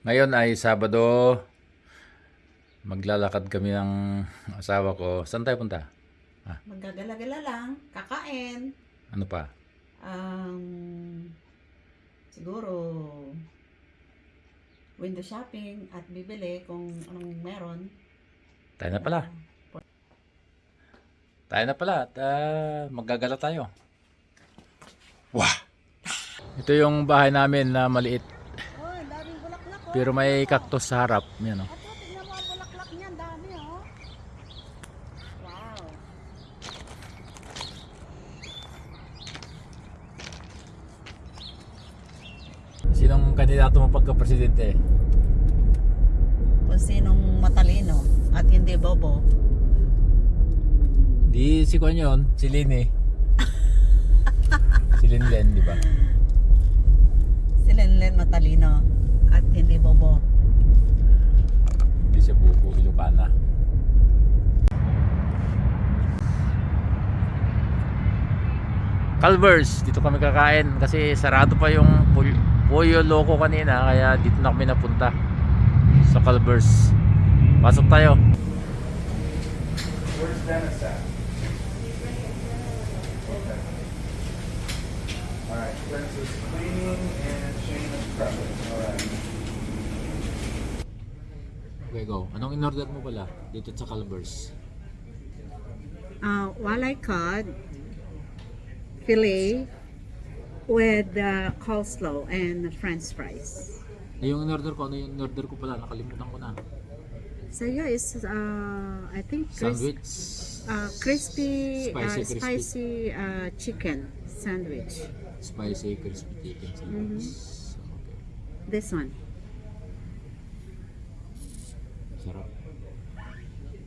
Ngayon ay Sabado. Maglalakad kami ng asawa ko. Saan tayo punta? Magagala-gala lang, kakain, Ano pa? um, siguro window shopping at bibili kung anong meron. Tayo na pala. Tayo na pala at ah, maggagala tayo. Wah! Ito yung bahay namin na maliit. Oh, daming bulaklak oh. Pero may cactus sa harap. Yan, oh. At oh, tignan mo ang bulaklak niyan, dami oh. Wow. Sinong kandidato mo pagka-presidente? Kung sinong matalino at hindi bobo. Di si Kwan yun, si Lin eh. si Lin Len, di ba? Si Lenlen matalino at hindi bobo. Hindi siya buko, Ilocana. Calvers, dito kami kakain kasi sarado pa yung Pollo Loco kanina kaya dito na kami napunta sa Calvers. Pasok tayo. Where's Dennis at? Okay. Alright, Prince is cleaning and Shane is prepping. Alright. Okay, go. Anong in-order mo pala dito sa Calvers? uh, walay cod, fillet with uh, coleslaw and french fries. Eh, yung in-order ko, ano yung in-order ko pala? Nakalimutan ko na. So yeah, it's uh, I think Sandwich. uh, crispy, Spicy, uh, crispy. spicy uh, chicken sandwich. Spicy crispy chicken sandwich. Okay. This one.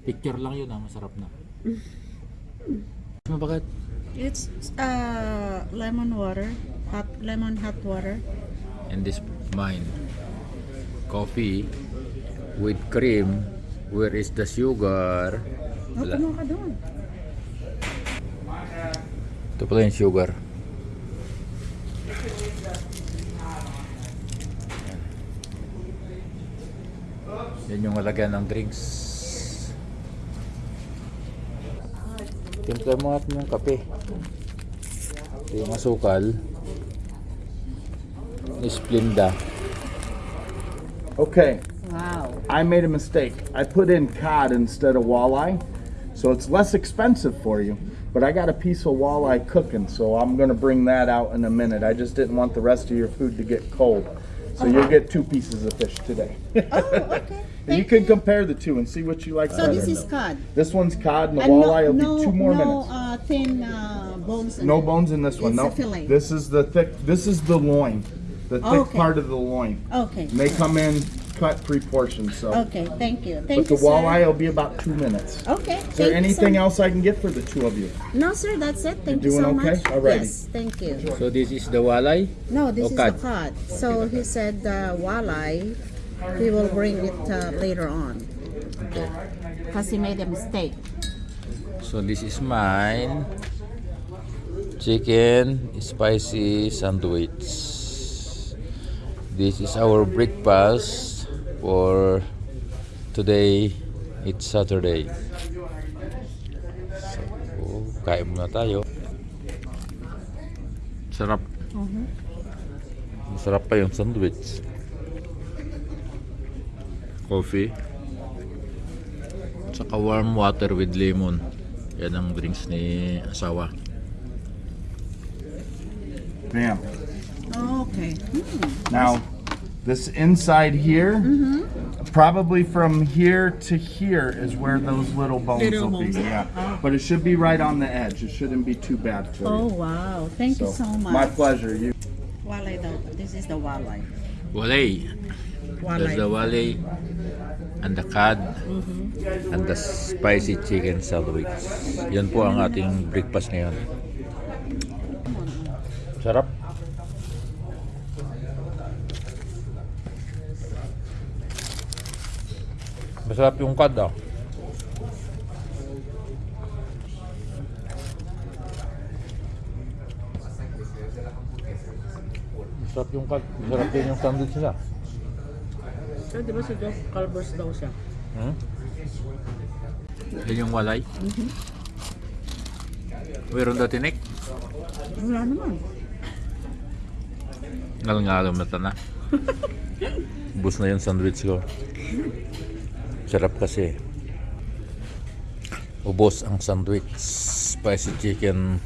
Picture lang yun ah, masarap na. Ano bakit? It's uh, lemon water, hot lemon hot water. And this mine. Coffee with cream. Where is the sugar? Oh, ka doon. Ito pala yung sugar. Yan yung malagyan ng drinks. Timpla mo natin yung kape. Ito yung asukal. Splenda. Okay, Wow. I made a mistake. I put in cod instead of walleye, so it's less expensive for you. But I got a piece of walleye cooking, so I'm gonna bring that out in a minute. I just didn't want the rest of your food to get cold. So you'll get two pieces of fish today. Oh, okay. And you can compare the two and see what you like So better. this is cod. This one's cod and the And walleye will be two more no, minutes. uh, thin uh, bones. No bones in this one. No. fillet. This is the thick. This is the loin, the thick Okay. part of the loin. Okay. And they come in cut three portions, So, Okay, thank you. Thank but the you, walleye sir. will be about two minutes. Okay. Is there anything else I can get for the two of you? No, sir, that's it. Thank you doing so okay? much. Alrighty. Yes, thank you. So this is the walay. No, this is cod. the cod. So he said uh, walleye, he will bring it uh, later on. Okay. Because he made a mistake. So this is mine. Chicken spicy sandwich. This is our breakfast for today. It's Saturday. So, kain muna tayo. Sarap. Masarap pa yung sandwich. Coffee. Tsaka warm water with lemon. Yan ang drinks ni asawa. Bam. Oh, okay. Now, this inside here, mm-hmm. probably from here to here is where those little bones Little will be. bones. Yeah, uh-huh. but it should be right on the edge. It shouldn't be too bad for Oh, you. wow. Thank you so much. my pleasure. You. Walleye daw. This is the walleye. Walay. There's the walay and the cod mm-hmm. and the spicy chicken sandwich. Yan po ang ating breakfast ngayon. Sarap. Masarap yung cod ah. Masarap yung cod. Masarap din yung sandwich nila. So, di ba si Jeff Calvers daw siya? Hmm? Yan yung walay. Meron daw tinik. Wala naman. Ngal-ngalom na na. Bus na yung sandwich ko. Sarap kasi. Ubos ang sandwich. Spicy chicken.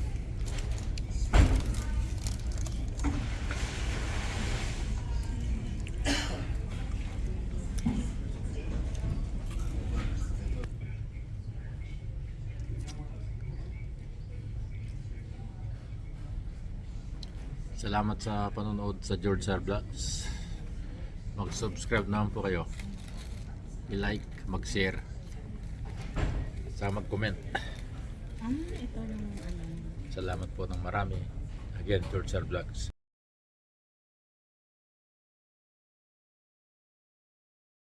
Salamat sa panonood sa George Sir Vlogs. Mag-subscribe naman po kayo. I-like, mag-share. Sa mag-comment. Ah, ano. Salamat po ng marami. Again, George Vlogs.